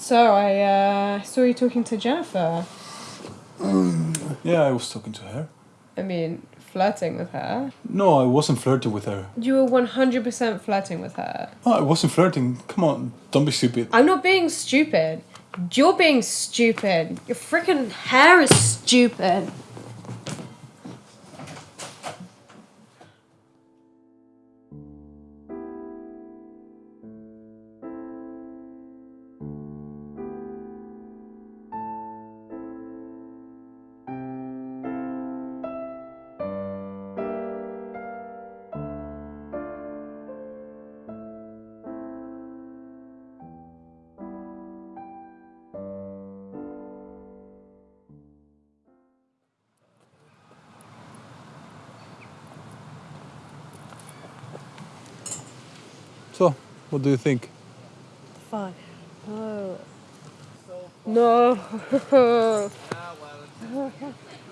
So I uh, saw you talking to Jennifer. Yeah, I was talking to her. I mean, flirting with her. No, I wasn't flirting with her. You were one hundred percent flirting with her. No, I wasn't flirting. Come on, don't be stupid. I'm not being stupid. You're being stupid. Your freaking hair is stupid. So, what do you think? Fine. No. No.